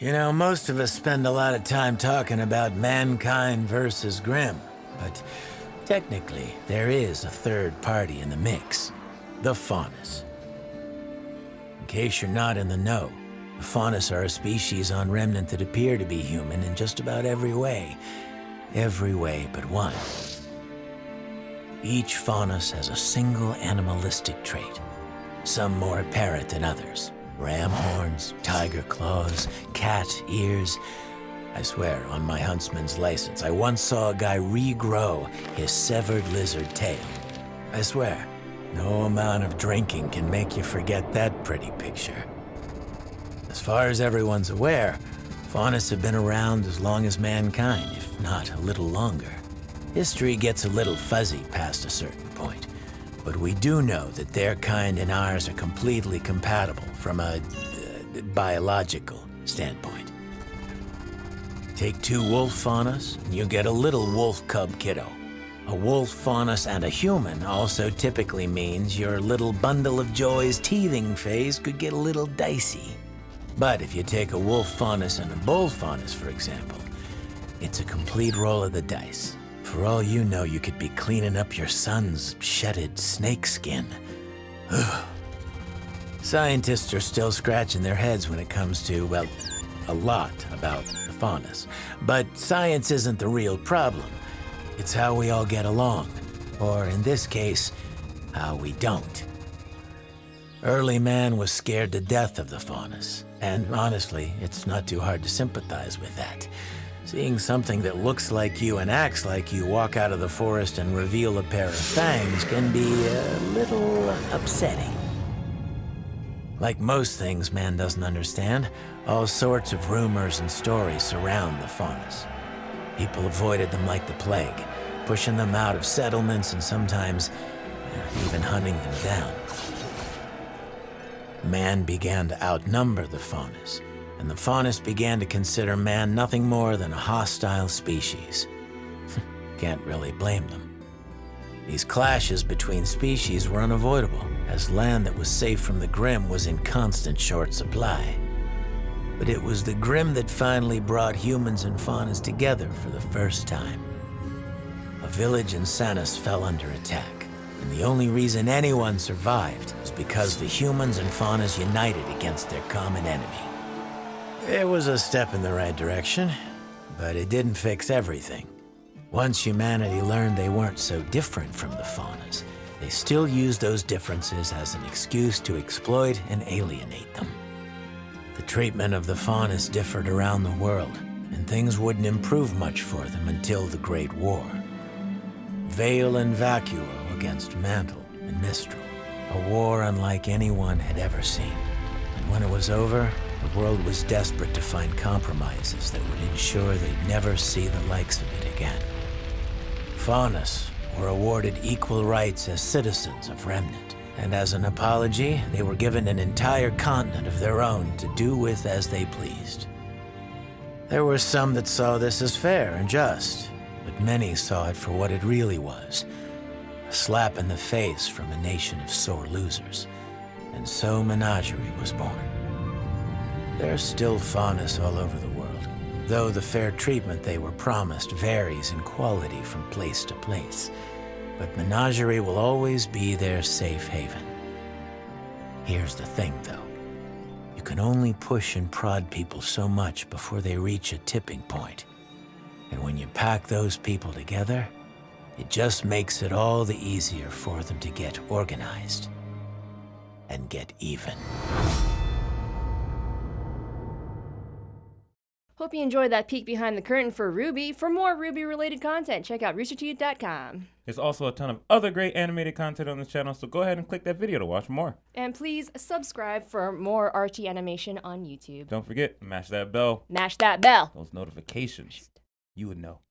You know, most of us spend a lot of time talking about mankind versus Grimm, but technically, there is a third party in the mix the Faunus. In case you're not in the know, the Faunus are a species on Remnant that appear to be human in just about every way. Every way but one. Each Faunus has a single animalistic trait, some more apparent than others. Ram horns, tiger claws, cat ears. I swear, on my huntsman's license, I once saw a guy regrow his severed lizard tail. I swear, no amount of drinking can make you forget that pretty picture. As far as everyone's aware, Faunus have been around as long as mankind, if not a little longer. History gets a little fuzzy past a certain point. But we do know that their kind and ours are completely compatible from a uh, biological standpoint. Take two wolf faunus, and you get a little wolf cub kiddo. A wolf faunus and a human also typically means your little bundle of joy's teething phase could get a little dicey. But if you take a wolf faunus and a bull faunus, for example, it's a complete roll of the dice. For all you know, you could be cleaning up your son's shedded snake skin. Scientists are still scratching their heads when it comes to, well, a lot about the faunus. But science isn't the real problem. It's how we all get along. Or in this case, how we don't. Early man was scared to death of the faunus. And honestly, it's not too hard to sympathize with that. Seeing something that looks like you and acts like you walk out of the forest and reveal a pair of fangs can be a little upsetting. Like most things man doesn't understand, all sorts of rumors and stories surround the faunus. People avoided them like the plague, pushing them out of settlements and sometimes even hunting them down. Man began to outnumber the faunus, and the faunus began to consider man nothing more than a hostile species. Can't really blame them. These clashes between species were unavoidable, as land that was safe from the Grimm was in constant short supply. But it was the Grimm that finally brought humans and faunus together for the first time. A village in Sanus fell under attack, and the only reason anyone survived was because the humans and faunus united against their common enemy. It was a step in the right direction, but it didn't fix everything. Once humanity learned they weren't so different from the faunus, they still used those differences as an excuse to exploit and alienate them. The treatment of the faunus differed around the world, and things wouldn't improve much for them until the Great War. Vale and Vacuo against Mantle and Mistral, a war unlike anyone had ever seen. And when it was over, the world was desperate to find compromises that would ensure they'd never see the likes of it again. Faunus were awarded equal rights as citizens of Remnant, and as an apology, they were given an entire continent of their own to do with as they pleased. There were some that saw this as fair and just, but many saw it for what it really was, a slap in the face from a nation of sore losers. And so Menagerie was born. There's still faunus all over the world, though the fair treatment they were promised varies in quality from place to place. But Menagerie will always be their safe haven. Here's the thing, though. You can only push and prod people so much before they reach a tipping point. And when you pack those people together, it just makes it all the easier for them to get organized and get even. Hope you enjoyed that peek behind the curtain for RWBY. For more RWBY-related content, check out roosterteeth.com. There's also a ton of other great animated content on this channel, so go ahead and click that video to watch more. And please subscribe for more RT animation on YouTube. Don't forget, mash that bell. Mash that bell. Those notifications. You would know.